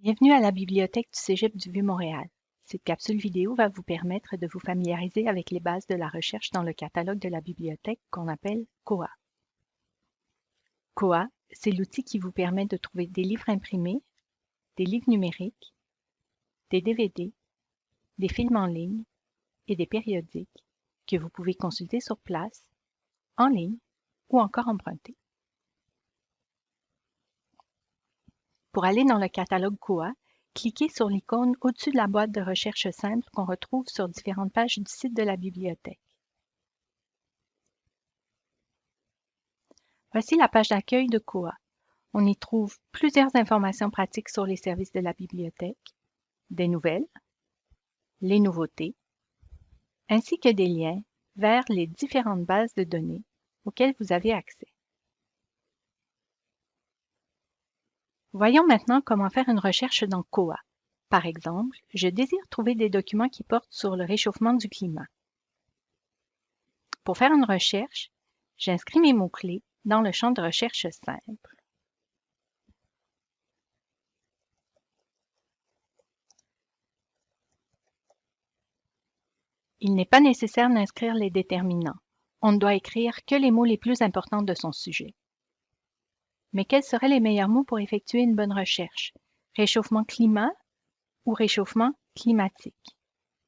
Bienvenue à la bibliothèque du Cégep du Vieux-Montréal. Cette capsule vidéo va vous permettre de vous familiariser avec les bases de la recherche dans le catalogue de la bibliothèque qu'on appelle COA. COA, c'est l'outil qui vous permet de trouver des livres imprimés, des livres numériques, des DVD, des films en ligne et des périodiques que vous pouvez consulter sur place, en ligne ou encore emprunter. Pour aller dans le catalogue COA, cliquez sur l'icône au-dessus de la boîte de recherche simple qu'on retrouve sur différentes pages du site de la bibliothèque. Voici la page d'accueil de COA. On y trouve plusieurs informations pratiques sur les services de la bibliothèque, des nouvelles, les nouveautés, ainsi que des liens vers les différentes bases de données auxquelles vous avez accès. Voyons maintenant comment faire une recherche dans COA. Par exemple, je désire trouver des documents qui portent sur le réchauffement du climat. Pour faire une recherche, j'inscris mes mots-clés dans le champ de recherche simple. Il n'est pas nécessaire d'inscrire les déterminants. On ne doit écrire que les mots les plus importants de son sujet. Mais quels seraient les meilleurs mots pour effectuer une bonne recherche? Réchauffement climat ou réchauffement climatique?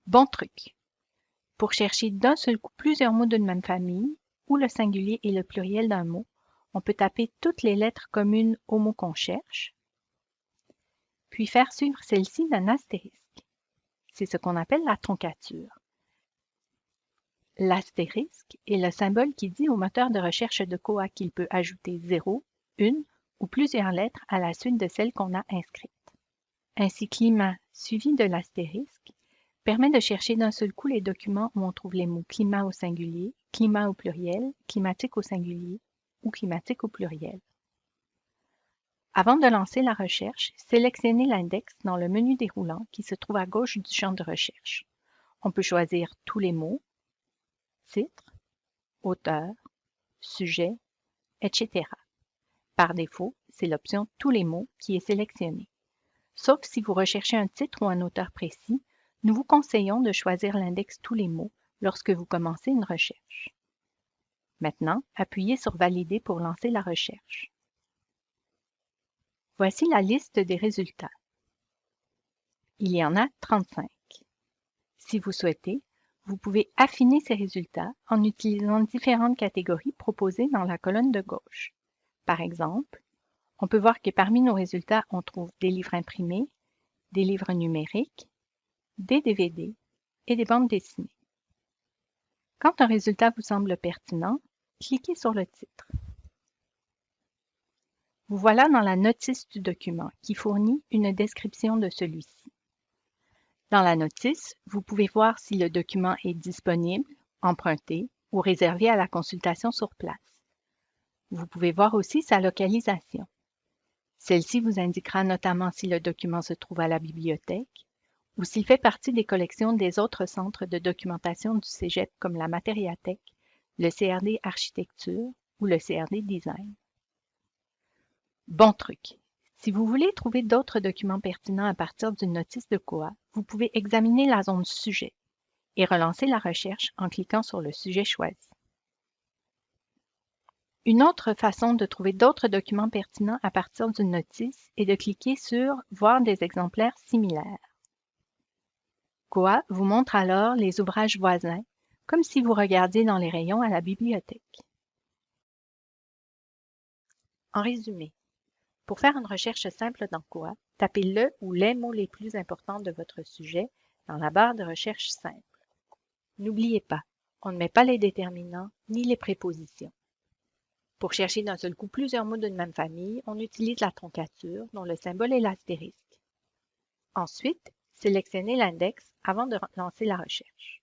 Bon truc! Pour chercher d'un seul coup plusieurs mots d'une même famille, ou le singulier et le pluriel d'un mot, on peut taper toutes les lettres communes au mot qu'on cherche, puis faire suivre celle-ci d'un astérisque. C'est ce qu'on appelle la troncature. L'astérisque est le symbole qui dit au moteur de recherche de COA qu'il peut ajouter 0, une ou plusieurs lettres à la suite de celles qu'on a inscrites. Ainsi, climat suivi de l'astérisque permet de chercher d'un seul coup les documents où on trouve les mots climat au singulier, climat au pluriel, climatique au singulier ou climatique au pluriel. Avant de lancer la recherche, sélectionnez l'index dans le menu déroulant qui se trouve à gauche du champ de recherche. On peut choisir tous les mots, titre, auteur, sujet, etc. Par défaut, c'est l'option Tous les mots qui est sélectionnée. Sauf si vous recherchez un titre ou un auteur précis, nous vous conseillons de choisir l'index Tous les mots lorsque vous commencez une recherche. Maintenant, appuyez sur Valider pour lancer la recherche. Voici la liste des résultats. Il y en a 35. Si vous souhaitez, vous pouvez affiner ces résultats en utilisant différentes catégories proposées dans la colonne de gauche. Par exemple, on peut voir que parmi nos résultats, on trouve des livres imprimés, des livres numériques, des DVD et des bandes dessinées. Quand un résultat vous semble pertinent, cliquez sur le titre. Vous voilà dans la notice du document qui fournit une description de celui-ci. Dans la notice, vous pouvez voir si le document est disponible, emprunté ou réservé à la consultation sur place. Vous pouvez voir aussi sa localisation. Celle-ci vous indiquera notamment si le document se trouve à la bibliothèque ou s'il fait partie des collections des autres centres de documentation du Cégep comme la Matériathèque, le CRD Architecture ou le CRD Design. Bon truc! Si vous voulez trouver d'autres documents pertinents à partir d'une notice de COA, vous pouvez examiner la zone Sujet et relancer la recherche en cliquant sur le sujet choisi. Une autre façon de trouver d'autres documents pertinents à partir d'une notice est de cliquer sur « Voir des exemplaires similaires ». COA vous montre alors les ouvrages voisins, comme si vous regardiez dans les rayons à la bibliothèque. En résumé, pour faire une recherche simple dans COA, tapez le ou les mots les plus importants de votre sujet dans la barre de recherche simple. N'oubliez pas, on ne met pas les déterminants ni les prépositions. Pour chercher d'un seul coup plusieurs mots d'une même famille, on utilise la troncature, dont le symbole est l'astérisque. Ensuite, sélectionnez l'index avant de lancer la recherche.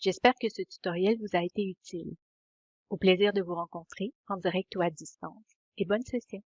J'espère que ce tutoriel vous a été utile. Au plaisir de vous rencontrer en direct ou à distance et bonne session.